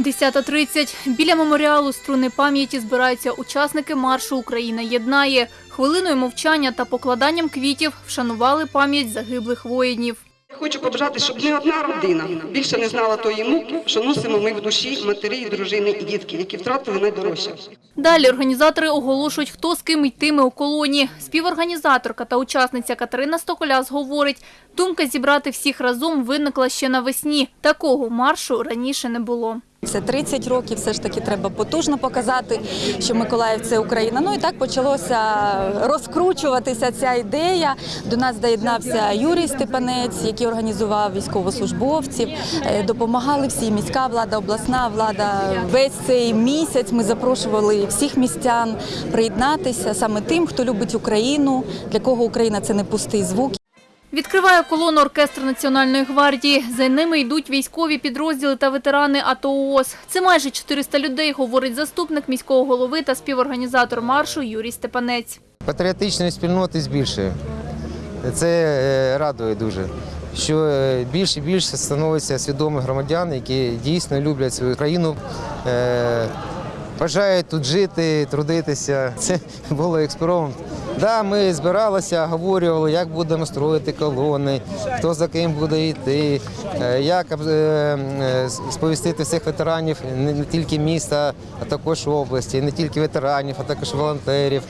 10.30. Біля меморіалу струни пам'яті збираються учасники маршу Україна єднає. Хвилиною мовчання та покладанням квітів вшанували пам'ять загиблих воїнів. Хочу побажати, щоб не одна родина більше не знала тої муки, що носимо ми в душі матері, дружини і дітки, які втратили найдорожче. Далі організатори оголошують, хто з ким йтиме у колоні. Співорганізаторка та учасниця Катерина Стоколяс говорить, думка зібрати всіх разом виникла ще навесні. Такого маршу раніше не було. Це 30 років, все ж таки треба потужно показати, що Миколаїв це Україна. Ну і так почалося розкручуватися ця ідея. До нас доєднався Юрій Степанець, який організував військовослужбовців. Е, Допомагали всі міська влада, обласна влада. Весь цей місяць ми запрошували всіх містян приєднатися саме тим, хто любить Україну, для кого Україна це не пустий звук. Відкриває колону оркестр Національної гвардії. За ними йдуть військові підрозділи та ветерани АТО ООС. Це майже 400 людей, говорить заступник міського голови та співорганізатор маршу Юрій Степанець. Патріотичної спільноти збільшує. Це е, радує дуже. Що е, більше і більше становиться свідомих громадян, які дійсно люблять свою країну, е, бажають тут жити, трудитися. Це було експеримент. Да, ми збиралися, обговорювали, як будемо строїти колони, хто за ким буде йти, е, як е, е, сповістити всіх ветеранів не тільки міста, а також області, не тільки ветеранів, а також волонтерів.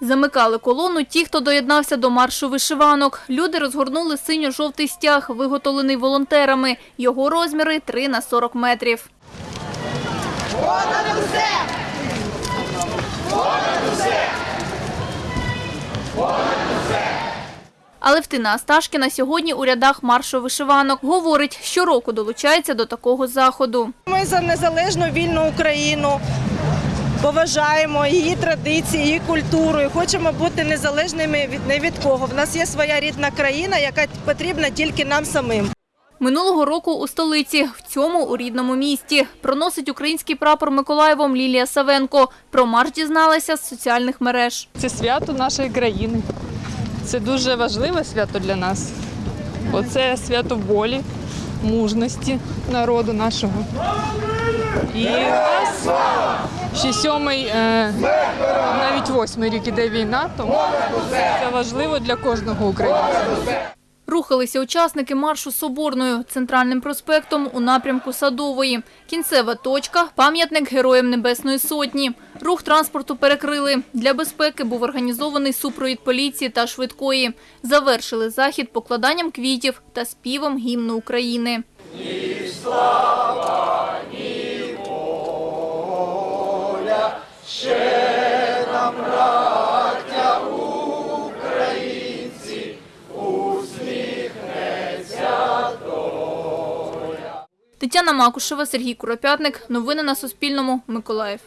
Замикали колону ті, хто доєднався до маршу вишиванок. Люди розгорнули синьо-жовтий стяг, виготовлений волонтерами. Його розміри 3 на 40 метрів. Алевтина Асташкіна сьогодні у рядах маршу вишиванок. Говорить, щороку долучається до такого заходу. Ми за незалежну вільну Україну. Поважаємо її традиції, її культуру і хочемо бути незалежними від не від кого. В нас є своя рідна країна, яка потрібна тільки нам самим. Минулого року у столиці, в цьому у рідному місті. Проносить український прапор Миколаєвом Лілія Савенко. Про марш дізналася з соціальних мереж. Це свято нашої країни. Це дуже важливе свято для нас, бо це свято волі, мужності народу нашого. І ще сьомий, е, навіть восьмий рік іде війна, тому це важливо для кожного українця. Рухалися учасники маршу Соборною центральним проспектом у напрямку Садової. Кінцева точка – пам'ятник Героям Небесної Сотні. Рух транспорту перекрили. Для безпеки був організований супровід поліції та швидкої. Завершили захід покладанням квітів та співом гімну України. Тетяна Макушева, Сергій Куропятник. Новини на Суспільному. Миколаїв.